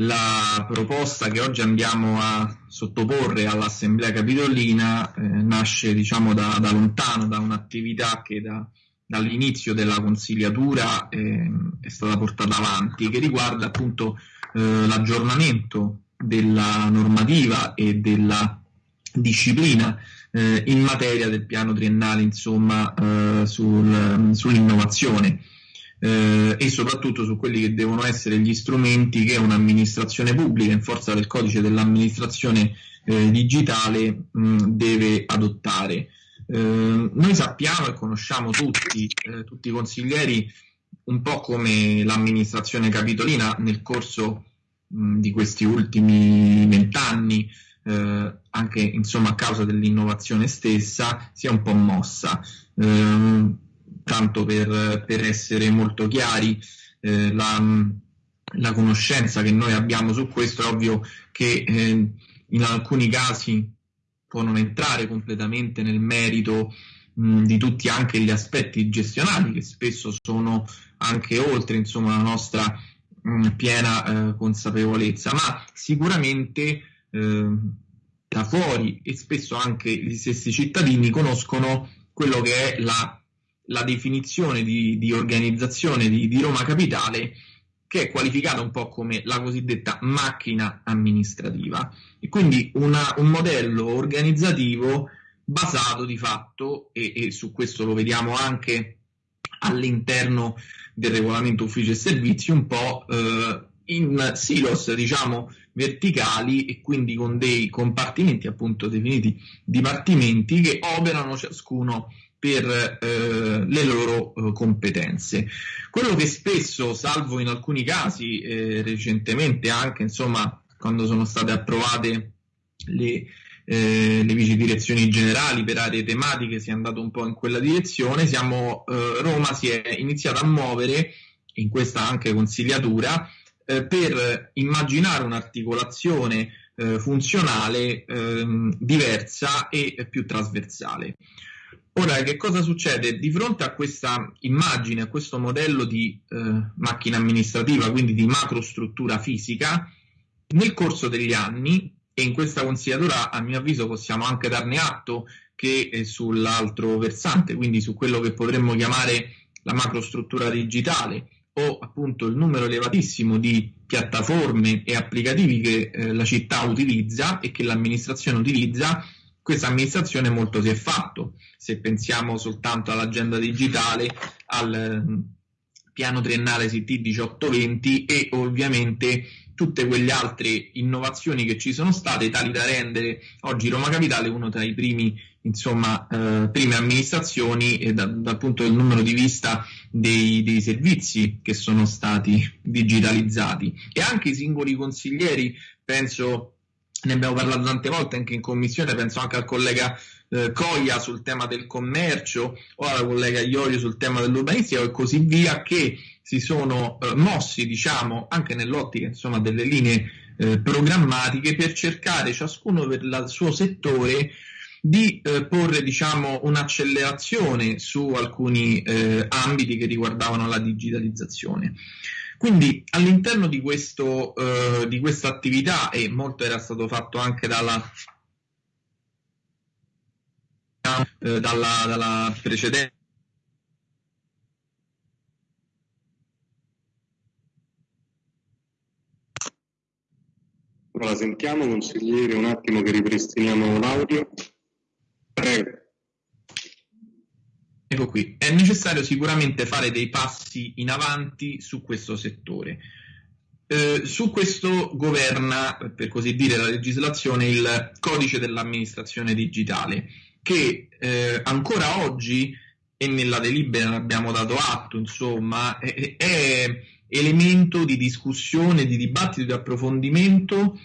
la proposta che oggi andiamo a sottoporre all'Assemblea Capitolina eh, nasce diciamo da, da, lontano, da un'attività che da, dall'inizio della consigliatura eh, è stata portata avanti, che riguarda appunto eh, l'aggiornamento della normativa e della disciplina eh, in materia del piano triennale insomma, eh, sul, sull'innovazione eh, e soprattutto su quelli che devono essere gli strumenti che un'amministrazione pubblica in forza del codice dell'amministrazione eh, digitale mh, deve adottare. Eh, noi sappiamo e conosciamo tutti, eh, tutti i consiglieri, un po' come l'amministrazione capitolina nel corso mh, di questi ultimi vent'anni, eh, anche insomma a causa dell'innovazione stessa, si è un po' mossa. Eh, tanto per, per essere molto chiari, eh, la, la, conoscenza che noi abbiamo su questo è ovvio che eh, in alcuni casi può non entrare completamente nel merito di tutti anche gli aspetti gestionali che spesso sono anche oltre insomma, la nostra mh, piena eh, consapevolezza, ma sicuramente eh, da fuori e spesso anche gli stessi cittadini conoscono quello che è la la definizione di, di organizzazione di, di, Roma Capitale che è qualificata un po' come la cosiddetta macchina amministrativa. E quindi una, un modello organizzativo basato di fatto e, e, su questo lo vediamo anche all'interno del regolamento ufficio e servizi un po' eh, in silos diciamo verticali e quindi con dei compartimenti appunto definiti dipartimenti che operano ciascuno per eh, le loro eh, competenze. Quello che spesso, salvo in alcuni casi, eh, recentemente anche insomma, quando sono state approvate le, eh, le vice direzioni generali per aree tematiche, si è andato un po' in quella direzione, siamo, eh, Roma si è iniziata a muovere in questa anche consigliatura eh, per immaginare un'articolazione funzionale ehm, diversa e più trasversale. Ora, che cosa succede? Di fronte a questa immagine, a questo modello di eh, macchina amministrativa, quindi di macrostruttura fisica, nel corso degli anni, e in questa consigliatura a mio avviso possiamo anche darne atto che sull'altro versante, quindi su quello che potremmo chiamare la macrostruttura digitale o appunto il numero elevatissimo di piattaforme e applicativi che eh, la città utilizza e che l'amministrazione utilizza, questa amministrazione molto si è fatto. Se pensiamo soltanto all'agenda digitale, al mm, piano triennale CT 1820 e ovviamente tutte quelle altre innovazioni che ci sono state, tali da rendere oggi Roma Capitale uno tra i primi, insomma, eh, prime amministrazioni e da, dal punto del numero di vista dei, dei, servizi che sono stati digitalizzati. E anche i singoli consiglieri, penso ne abbiamo parlato tante volte anche in commissione, penso anche al collega eh, Coglia sul tema del commercio o alla collega Iorio sul tema dell'urbanistica e così via, che si sono eh, mossi, diciamo, anche nell'ottica insomma, delle linee eh, programmatiche per cercare ciascuno per il suo settore di eh, porre diciamo, un'accelerazione su alcuni eh, ambiti che riguardavano la digitalizzazione. Quindi all'interno di, questo, eh, di questa attività, e molto era stato fatto anche dalla, eh, dalla, dalla precedente La sentiamo, consigliere, un attimo che ripristiniamo l'audio. Prego. Ecco qui, è necessario sicuramente fare dei passi in avanti su questo settore. Eh, su questo governa, per così dire, la legislazione il codice dell'amministrazione digitale, che eh, ancora oggi, e nella delibera abbiamo dato atto, insomma, è, è elemento di discussione, di dibattito, di approfondimento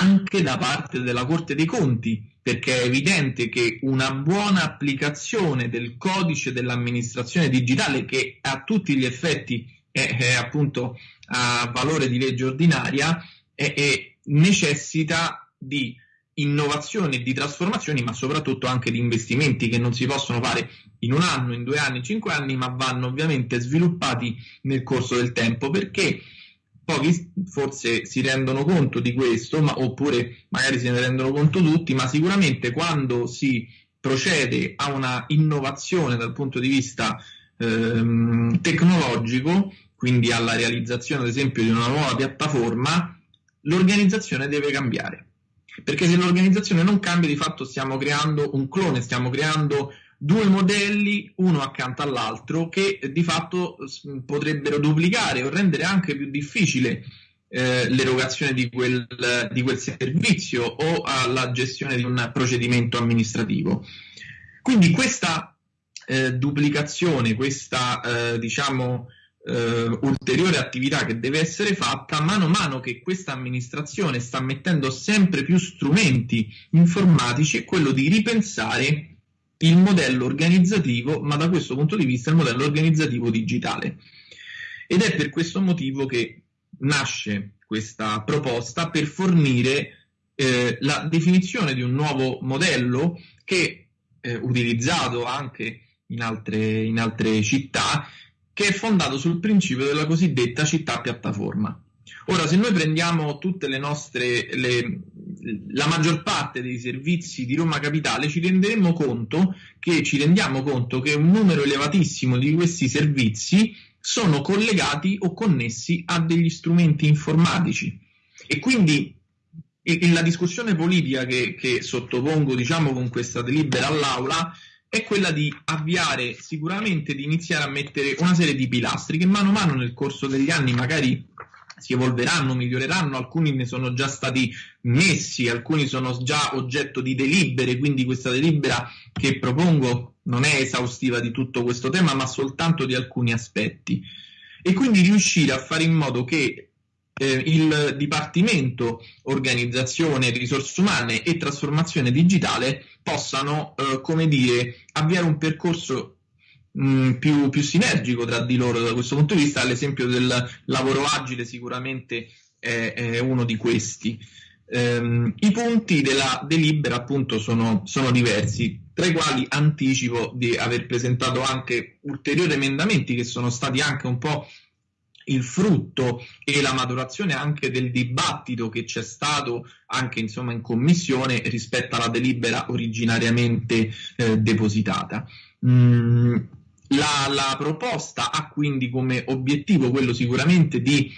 anche da parte della Corte dei Conti, perché è evidente che una buona applicazione del codice dell'amministrazione digitale, che a tutti gli effetti è, è appunto a valore di legge ordinaria, è, è, necessita di innovazioni di trasformazioni, ma soprattutto anche di investimenti che non si possono fare in un anno, in due anni, in cinque anni, ma vanno ovviamente sviluppati nel corso del tempo, perché pochi forse si rendono conto di questo, ma, oppure magari se ne rendono conto tutti, ma sicuramente quando si procede a una innovazione dal punto di vista ehm, tecnologico, quindi alla realizzazione ad esempio di una nuova piattaforma, l'organizzazione deve cambiare. Perché se l'organizzazione non cambia, di fatto stiamo creando un clone, stiamo creando due modelli uno accanto all'altro che di fatto potrebbero duplicare o rendere anche più difficile eh, l'erogazione di quel, di quel, servizio o alla gestione di un procedimento amministrativo. Quindi questa eh, duplicazione, questa eh, diciamo eh, ulteriore attività che deve essere fatta, mano a mano che questa amministrazione sta mettendo sempre più strumenti informatici, è quello di ripensare il modello organizzativo, ma da questo punto di vista il modello organizzativo digitale. Ed è per questo motivo che nasce questa proposta per fornire eh, la definizione di un nuovo modello che eh, utilizzato anche in altre, in altre città, che è fondato sul principio della cosiddetta città piattaforma. Ora, se noi prendiamo tutte le nostre, le, la maggior parte dei servizi di Roma Capitale, ci renderemo conto che, ci rendiamo conto che un numero elevatissimo di questi servizi sono collegati o connessi a degli strumenti informatici. E quindi la discussione politica che, che sottopongo, diciamo, con questa delibera all'Aula è quella di avviare sicuramente di iniziare a mettere una serie di pilastri che mano a mano nel corso degli anni magari si evolveranno, miglioreranno, alcuni ne sono già stati messi, alcuni sono già oggetto di delibere, quindi questa delibera che propongo non è esaustiva di tutto questo tema, ma soltanto di alcuni aspetti. E quindi riuscire a fare in modo che eh, il Dipartimento Organizzazione, Risorse Umane e Trasformazione Digitale possano, eh, come dire, avviare un percorso mh, più, più, sinergico tra di loro da questo punto di vista. L'esempio del lavoro agile sicuramente è, è uno di questi. Um, I punti della delibera appunto sono, sono, diversi, tra i quali anticipo di aver presentato anche ulteriori emendamenti che sono stati anche un po' il frutto e la maturazione anche del dibattito che c'è stato anche insomma in commissione rispetto alla delibera originariamente eh, depositata. Mm, la, la proposta ha quindi come obiettivo quello sicuramente di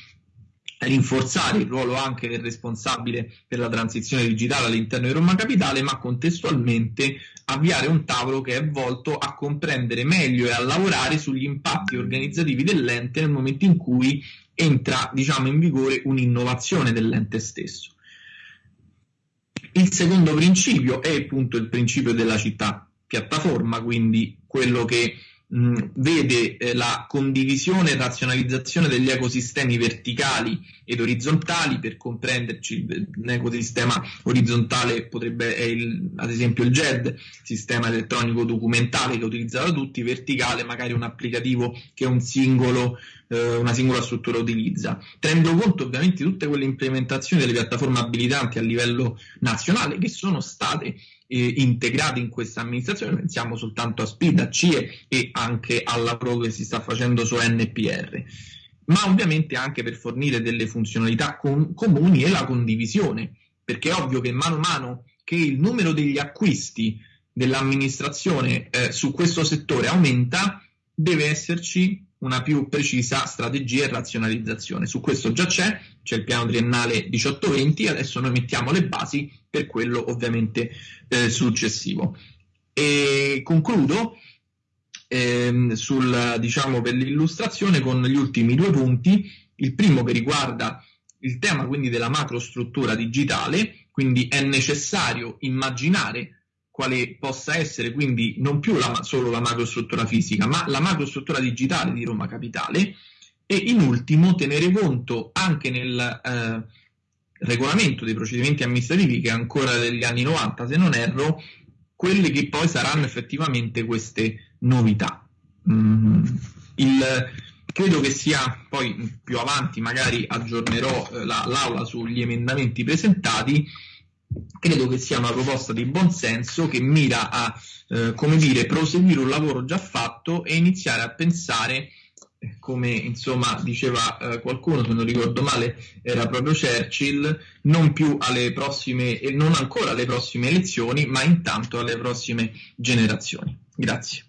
rinforzare il ruolo anche del responsabile per la transizione digitale all'interno di Roma Capitale, ma contestualmente avviare un tavolo che è volto a comprendere meglio e a lavorare sugli impatti organizzativi dell'ente nel momento in cui entra diciamo, in vigore un'innovazione dell'ente stesso. Il secondo principio è appunto il principio della città piattaforma, quindi quello che vede eh, la condivisione e razionalizzazione degli ecosistemi verticali ed orizzontali, per comprenderci un ecosistema orizzontale potrebbe essere il, ad esempio il GED, sistema elettronico documentale che utilizza da tutti, verticale magari un applicativo che un singolo, eh, una singola struttura utilizza, tenendo conto ovviamente di tutte quelle implementazioni delle piattaforme abilitanti a livello nazionale che sono state eh, integrati in questa amministrazione, pensiamo soltanto a SPID, a CIE e anche al lavoro che si sta facendo su NPR, ma ovviamente anche per fornire delle funzionalità com- comuni e la condivisione, perché è ovvio che mano a mano che il numero degli acquisti dell'amministrazione eh, su questo settore aumenta, deve esserci una più precisa strategia e razionalizzazione. Su questo già c'è, c'è il piano triennale 18-20, adesso noi mettiamo le basi per quello ovviamente eh, successivo. E concludo ehm, sul, diciamo, per l'illustrazione con gli ultimi due punti. Il primo che riguarda il tema quindi della macrostruttura digitale, quindi è necessario immaginare quale possa essere quindi non più la, solo la macrostruttura fisica, ma la macrostruttura digitale di Roma Capitale e in ultimo tenere conto anche nel eh, regolamento dei procedimenti amministrativi che è ancora degli anni 90 se non erro, quelle che poi saranno effettivamente queste novità. Mm, il, credo che sia poi più avanti, magari aggiornerò eh, la, l'aula sugli emendamenti presentati credo che sia una proposta di buon senso che mira a, eh, come dire, proseguire un lavoro già fatto e iniziare a pensare come insomma diceva eh, qualcuno, se non ricordo male, era proprio Churchill, non più alle prossime, e non ancora alle prossime elezioni, ma intanto alle prossime generazioni. Grazie.